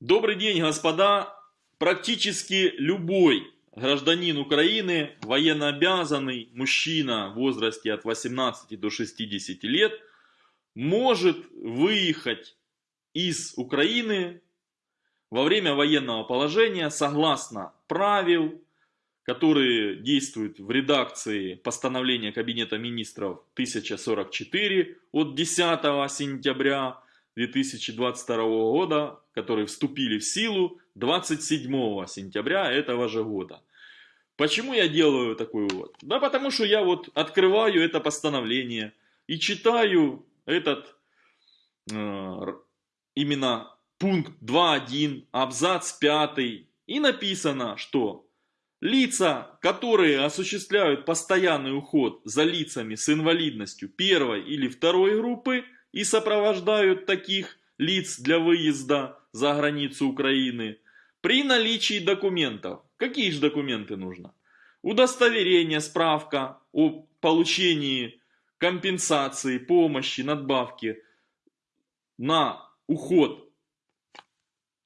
Добрый день, господа! Практически любой гражданин Украины, военнообязанный мужчина в возрасте от 18 до 60 лет, может выехать из Украины во время военного положения согласно правил, которые действуют в редакции постановления Кабинета министров 1044 от 10 сентября 2022 года, которые вступили в силу 27 сентября этого же года. Почему я делаю такой вывод? Да потому что я вот открываю это постановление и читаю этот э, именно пункт 2.1, абзац 5, и написано, что лица, которые осуществляют постоянный уход за лицами с инвалидностью первой или второй группы, и сопровождают таких лиц для выезда за границу Украины при наличии документов. Какие же документы нужно? Удостоверение, справка о получении компенсации, помощи, надбавки на уход.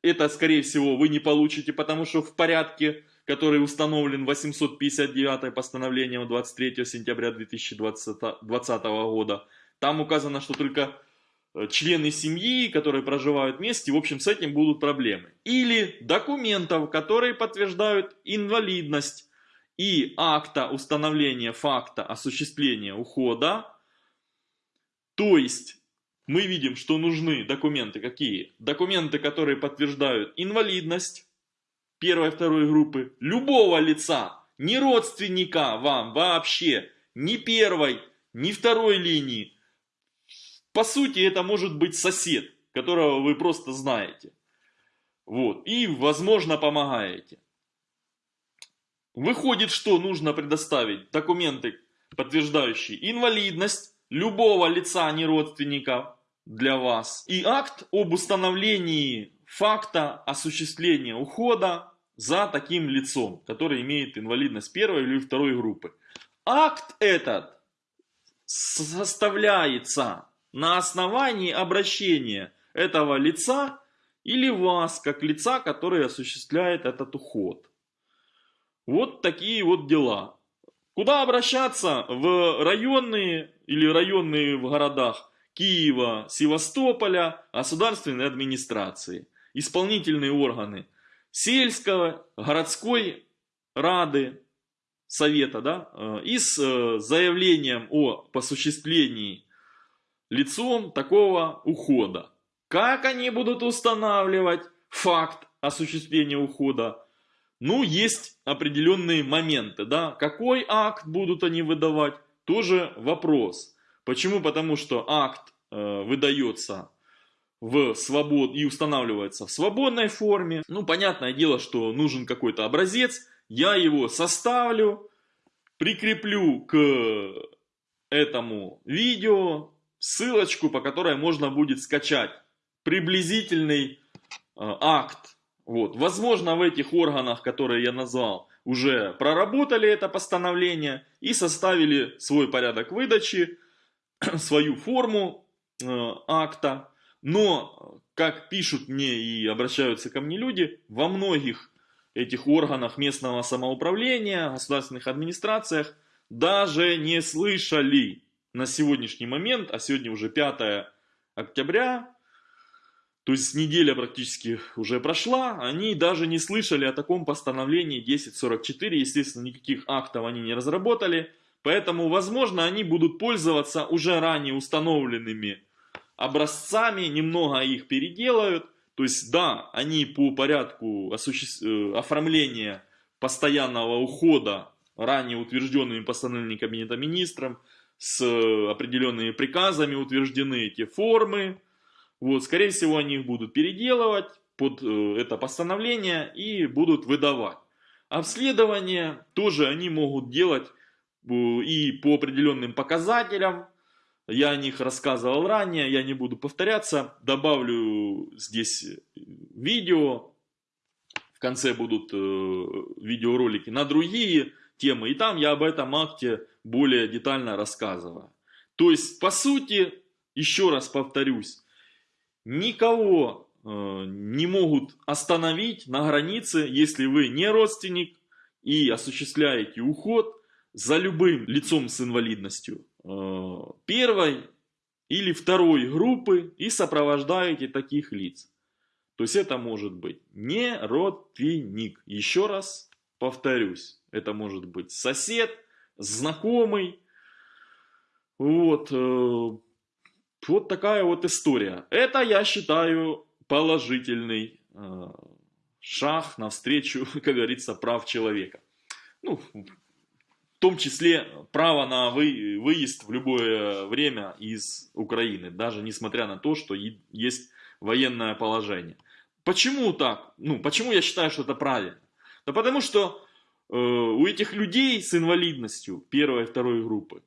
Это, скорее всего, вы не получите, потому что в порядке, который установлен 859 постановлением 23 сентября 2020 года, там указано, что только э, члены семьи, которые проживают вместе, в общем, с этим будут проблемы. Или документов, которые подтверждают инвалидность и акта установления факта осуществления ухода. То есть, мы видим, что нужны документы какие? Документы, которые подтверждают инвалидность первой и второй группы, любого лица, не родственника вам вообще, ни первой, ни второй линии, по сути, это может быть сосед, которого вы просто знаете. Вот. И, возможно, помогаете. Выходит, что нужно предоставить документы, подтверждающие инвалидность любого лица, не родственника для вас. И акт об установлении факта осуществления ухода за таким лицом, который имеет инвалидность первой или второй группы. Акт этот составляется на основании обращения этого лица или вас, как лица, который осуществляет этот уход. Вот такие вот дела. Куда обращаться? В районные или районные в городах Киева, Севастополя, государственной администрации, исполнительные органы сельского, городской рады, совета, да, э, и с э, заявлением о осуществлении лицом такого ухода. Как они будут устанавливать факт осуществления ухода? Ну, есть определенные моменты, да. Какой акт будут они выдавать? Тоже вопрос. Почему? Потому что акт э, выдается в свобод и устанавливается в свободной форме. Ну, понятное дело, что нужен какой-то образец. Я его составлю, прикреплю к этому видео, ссылочку, по которой можно будет скачать приблизительный э, акт. Вот. Возможно, в этих органах, которые я назвал, уже проработали это постановление и составили свой порядок выдачи, свою форму э, акта. Но, как пишут мне и обращаются ко мне люди, во многих этих органах местного самоуправления, государственных администрациях даже не слышали на сегодняшний момент, а сегодня уже 5 октября, то есть неделя практически уже прошла, они даже не слышали о таком постановлении 1044, естественно, никаких актов они не разработали, поэтому, возможно, они будут пользоваться уже ранее установленными образцами, немного их переделают, то есть, да, они по порядку э, оформления постоянного ухода, ранее утвержденными постановлениями Кабинета Министров, с определенными приказами утверждены эти формы. Вот, скорее всего, они их будут переделывать под э, это постановление и будут выдавать. Обследование тоже они могут делать э, и по определенным показателям. Я о них рассказывал ранее, я не буду повторяться. Добавлю здесь видео. В конце будут э, видеоролики на другие темы. И там я об этом акте более детально рассказываю. То есть, по сути, еще раз повторюсь, никого э, не могут остановить на границе, если вы не родственник и осуществляете уход за любым лицом с инвалидностью э, первой или второй группы и сопровождаете таких лиц. То есть это может быть не родственник. Еще раз повторюсь, это может быть сосед, знакомый. Вот, э, вот такая вот история. Это я считаю положительный э, шаг навстречу, как говорится, прав человека. Ну, в том числе право на вы, выезд в любое время из Украины, даже несмотря на то, что есть военное положение. Почему так? Ну, почему я считаю, что это правильно? Да потому что у этих людей с инвалидностью первой и второй группы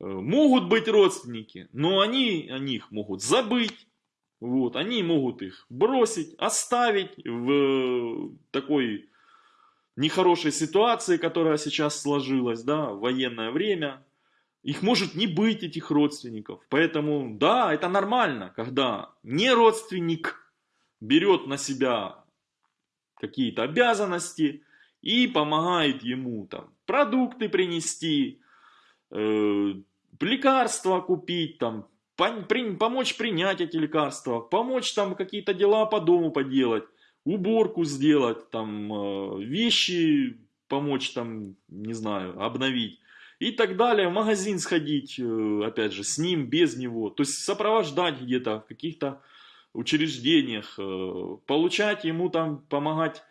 э, могут быть родственники, но они о них могут забыть, вот, они могут их бросить, оставить в такой нехорошей ситуации, которая сейчас сложилась, да, в военное время. Их может не быть, этих родственников. Поэтому, да, это нормально, когда не родственник берет на себя какие-то обязанности и помогает ему там продукты принести, э, лекарства купить, там, помочь принять эти лекарства, помочь там какие-то дела по дому поделать, уборку сделать, там, э, вещи помочь там, не знаю, обновить и так далее, в магазин сходить, э, опять же, с ним, без него, то есть сопровождать где-то в каких-то учреждениях, э, получать ему там, помогать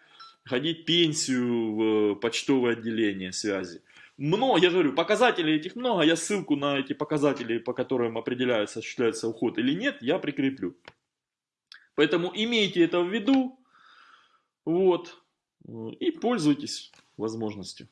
ходить пенсию в почтовое отделение связи. Много, я говорю, показателей этих много, я ссылку на эти показатели, по которым определяется, осуществляется уход или нет, я прикреплю. Поэтому имейте это в виду, вот, и пользуйтесь возможностью.